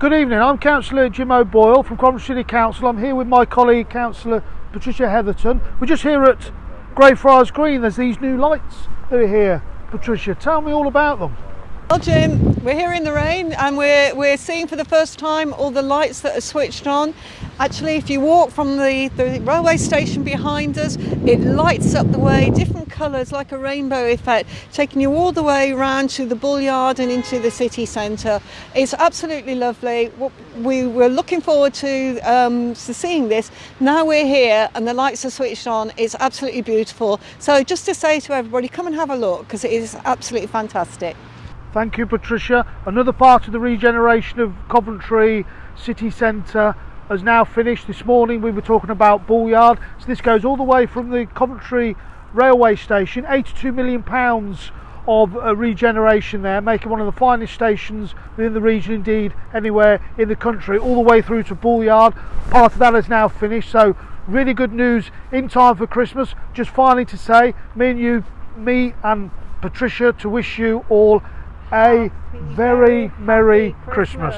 Good evening, I'm Councillor Jim O'Boyle from Coventry City Council. I'm here with my colleague Councillor Patricia Hetherton. We're just here at Greyfriars Green. There's these new lights that are here. Patricia, tell me all about them. Well, Jim, we're here in the rain and we're, we're seeing for the first time all the lights that are switched on. Actually, if you walk from the, the railway station behind us, it lights up the way, different colours like a rainbow effect, taking you all the way around to the Bull Yard and into the city centre. It's absolutely lovely. We were looking forward to, um, to seeing this. Now we're here and the lights are switched on. It's absolutely beautiful. So just to say to everybody, come and have a look because it is absolutely fantastic. Thank you, Patricia. Another part of the regeneration of Coventry city centre has now finished. This morning we were talking about Bull Yard. So this goes all the way from the Coventry railway station, 82 million pounds of uh, regeneration there, making one of the finest stations within the region, indeed anywhere in the country, all the way through to Bull Yard. Part of that is now finished, so really good news in time for Christmas. Just finally to say, me and you, me and Patricia, to wish you all a very Merry Christmas.